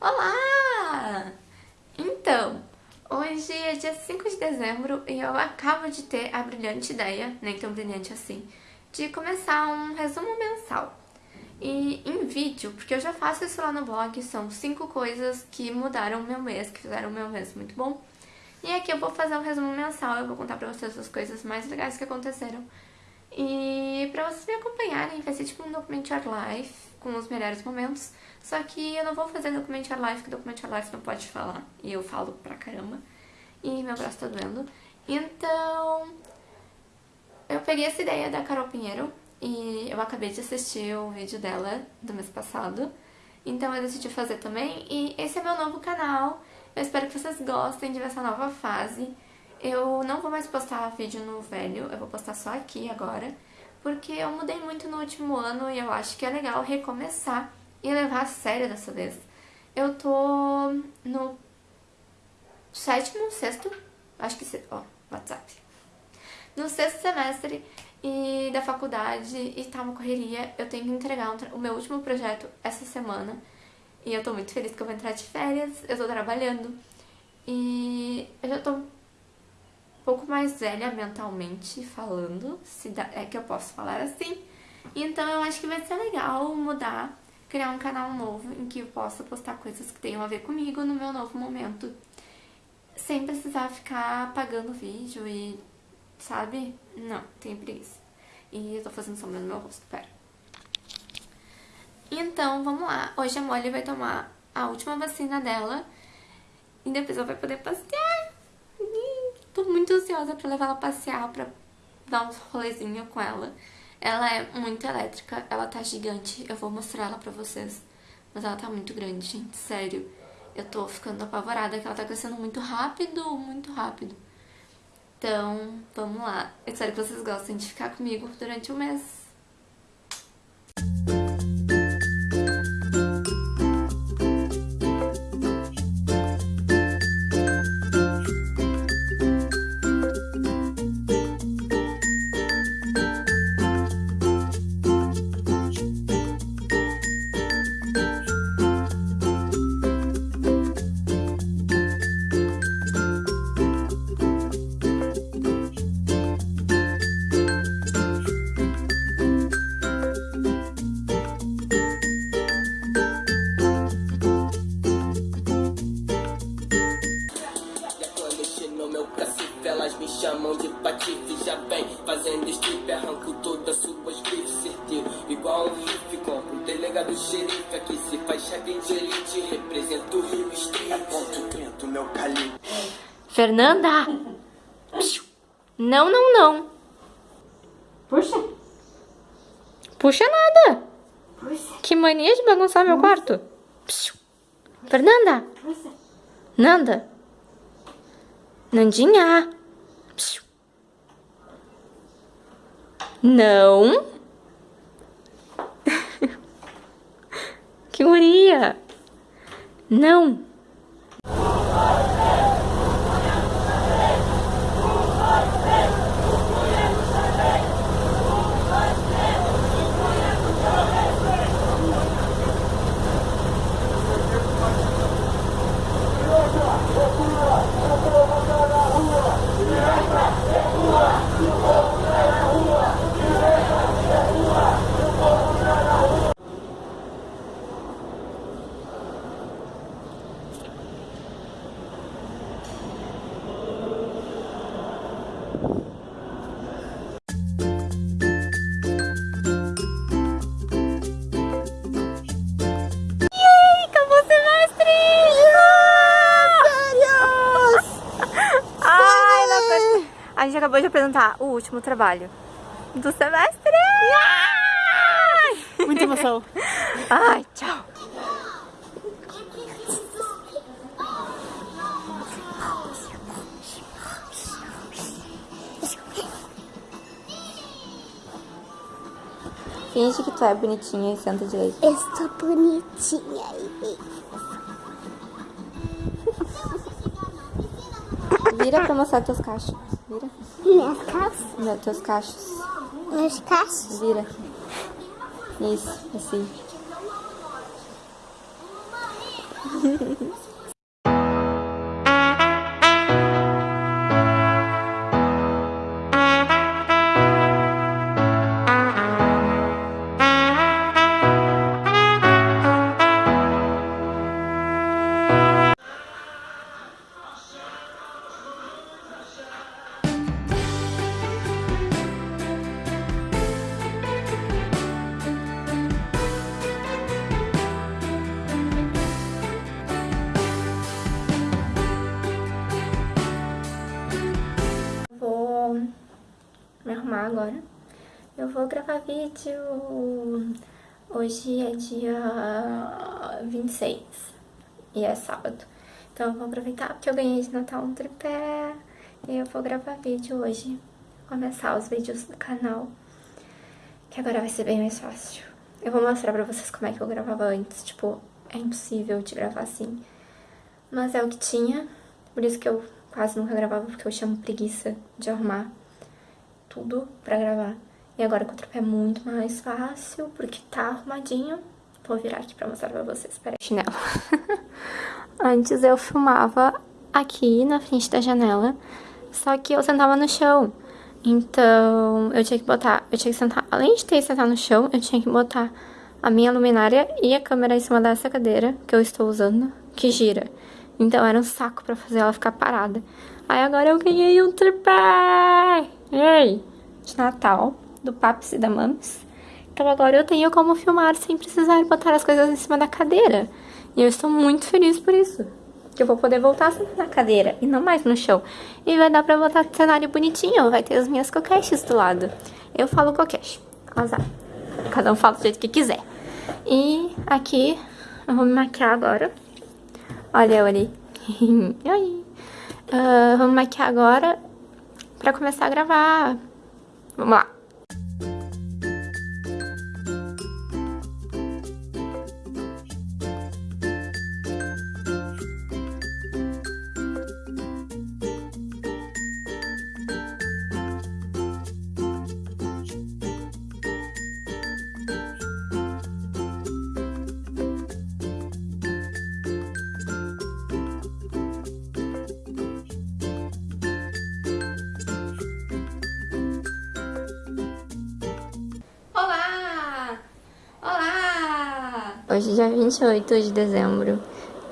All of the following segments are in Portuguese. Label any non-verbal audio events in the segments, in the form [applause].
Olá! Então, hoje é dia 5 de dezembro e eu acabo de ter a brilhante ideia, nem tão brilhante assim, de começar um resumo mensal. E em vídeo, porque eu já faço isso lá no blog, são 5 coisas que mudaram o meu mês, que fizeram o meu mês muito bom. E aqui eu vou fazer um resumo mensal, eu vou contar pra vocês as coisas mais legais que aconteceram. E pra vocês me acompanharem, vai ser tipo um documentário live, com os melhores momentos. Só que eu não vou fazer documentário live, porque documentário live não pode falar. E eu falo pra caramba. E meu braço tá doendo. Então, eu peguei essa ideia da Carol Pinheiro. E eu acabei de assistir o vídeo dela do mês passado. Então eu decidi fazer também. E esse é meu novo canal. Eu espero que vocês gostem de ver essa nova fase. Eu não vou mais postar vídeo no velho, eu vou postar só aqui agora, porque eu mudei muito no último ano e eu acho que é legal recomeçar e levar a sério dessa vez. Eu tô no sétimo, sexto, acho que, ó, WhatsApp. No sexto semestre e da faculdade e tá uma correria, eu tenho que entregar um o meu último projeto essa semana. E eu tô muito feliz que eu vou entrar de férias, eu tô trabalhando. E eu já tô pouco mais velha mentalmente falando, se dá, é que eu posso falar assim. Então eu acho que vai ser legal mudar, criar um canal novo em que eu possa postar coisas que tenham a ver comigo no meu novo momento. Sem precisar ficar apagando vídeo e, sabe? Não, tenho preguiça. E eu tô fazendo sombra no meu rosto, pera. Então, vamos lá. Hoje a Molly vai tomar a última vacina dela e depois ela vai poder passear. Tô muito ansiosa pra levar ela passear, pra dar uns rolezinhos com ela. Ela é muito elétrica, ela tá gigante. Eu vou mostrar ela pra vocês. Mas ela tá muito grande, gente, sério. Eu tô ficando apavorada que ela tá crescendo muito rápido, muito rápido. Então, vamos lá. Eu espero que vocês gostem de ficar comigo durante o mês. Fernanda! Não, não, não Puxa Puxa nada Puxa Que mania de bagunçar meu quarto Fernanda! Puxa Nanda! Nandinha! Não. [laughs] que guria. Não. Apresentar o último trabalho do semestre. Muita emoção. [laughs] Ai, tchau. Finge que tu é bonitinha e senta direito. Eu sou bonitinha. Vira pra mostrar teus cachos. Vira. Minhas calças? Não, teus cachos. Meus cachos? Vira. Isso, assim. [laughs] arrumar agora. Eu vou gravar vídeo. Hoje é dia 26 e é sábado. Então eu vou aproveitar porque eu ganhei de Natal um tripé e eu vou gravar vídeo hoje. Começar os vídeos do canal, que agora vai ser bem mais fácil. Eu vou mostrar pra vocês como é que eu gravava antes, tipo, é impossível de gravar assim. Mas é o que tinha, por isso que eu quase nunca gravava, porque eu chamo preguiça de arrumar tudo pra gravar. E agora com o tripé é muito mais fácil, porque tá arrumadinho. Vou virar aqui pra mostrar pra vocês. Peraí, chinelo. [laughs] Antes eu filmava aqui na frente da janela, só que eu sentava no chão. Então, eu tinha que botar, eu tinha que sentar, além de ter que sentar no chão, eu tinha que botar a minha luminária e a câmera em cima dessa cadeira que eu estou usando, que gira. Então era um saco pra fazer ela ficar parada. Aí agora eu ganhei um tripé! Ei! De Natal, do Paps e da Mames. Então agora eu tenho como filmar sem precisar botar as coisas em cima da cadeira. E eu estou muito feliz por isso. Que eu vou poder voltar na cadeira e não mais no chão. E vai dar pra botar cenário bonitinho. Vai ter as minhas coqueches do lado. Eu falo coqueche. Azar. Cada um fala do jeito que quiser. E aqui eu vou me maquiar agora. Olha eu ali. [laughs] Oi. Uh, vamos maquiar agora pra começar a gravar. Vamos lá. Hoje é dia 28 de dezembro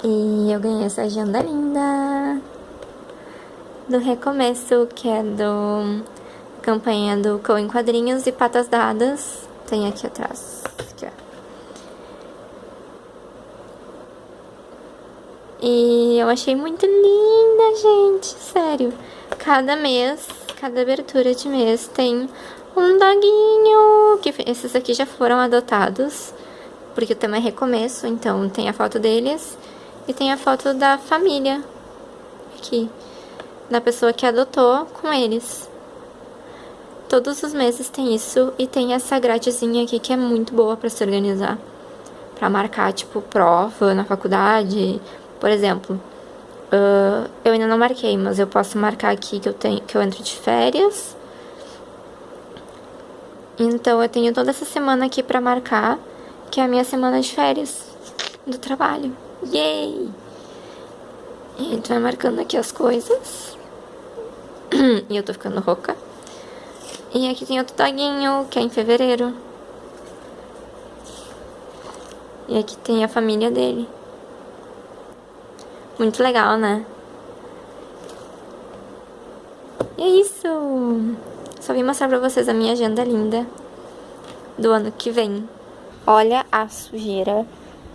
e eu ganhei essa agenda linda do Recomeço, que é do campanha do Cão em Quadrinhos e Patas Dadas. Tem aqui atrás. Aqui. E eu achei muito linda, gente, sério. Cada mês, cada abertura de mês tem um doguinho, que esses aqui já foram adotados, porque o tema é recomeço, então tem a foto deles e tem a foto da família aqui, da pessoa que adotou com eles. Todos os meses tem isso e tem essa gradezinha aqui que é muito boa pra se organizar. Pra marcar, tipo, prova na faculdade, por exemplo. Uh, eu ainda não marquei, mas eu posso marcar aqui que eu, tenho, que eu entro de férias então eu tenho toda essa semana aqui pra marcar, que é a minha semana de férias do trabalho. Yay! E a gente vai marcando aqui as coisas. [clears throat] e eu tô ficando rouca. E aqui tem outro doguinho, que é em fevereiro. E aqui tem a família dele. Muito legal, né? E é isso! Só vim mostrar pra vocês a minha agenda linda do ano que vem. Olha a sujeira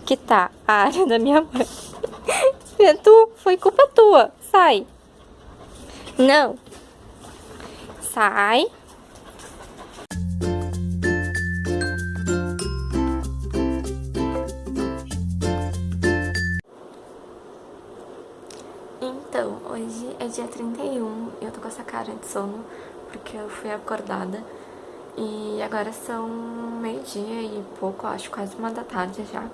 que tá a área da minha mãe. [laughs] Tu, foi culpa tua. Sai. Não. Sai. Então, hoje é dia 31 e eu tô com essa cara de sono porque eu fui acordada. E agora são meio-dia e pouco, acho quase uma da tarde já.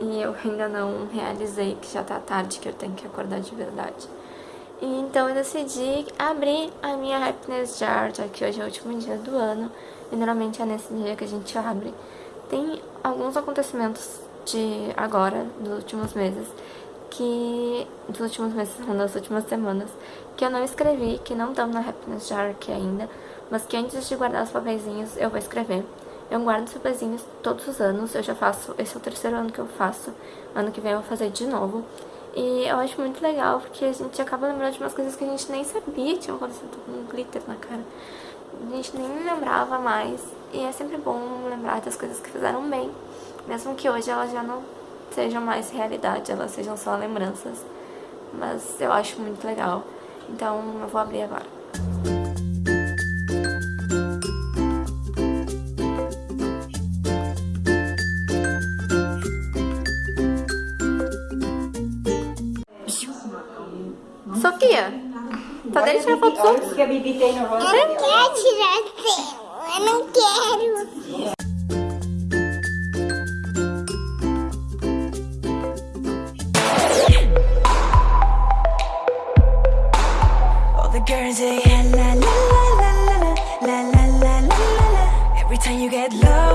E eu ainda não realizei que já tá tarde, que eu tenho que acordar de verdade. E então eu decidi abrir a minha Happiness Jar, já que hoje é o último dia do ano. E normalmente é nesse dia que a gente abre. Tem alguns acontecimentos de agora, dos últimos meses, que dos últimos meses, não, das últimas semanas, que eu não escrevi, que não estão na Happiness Jar aqui ainda, mas que antes de guardar os papeizinhos eu vou escrever. Eu guardo os papeizinhos todos os anos, eu já faço, esse é o terceiro ano que eu faço, ano que vem eu vou fazer de novo. E eu acho muito legal, porque a gente acaba lembrando de umas coisas que a gente nem sabia que tinham acontecido com um glitter na cara. A gente nem lembrava mais, e é sempre bom lembrar das coisas que fizeram bem, mesmo que hoje elas já não sejam mais realidade, elas sejam só lembranças. Mas eu acho muito legal, então eu vou abrir agora. fotografia. Tá dele tirar foto sua. Eu não quero tirar tela, eu não quero.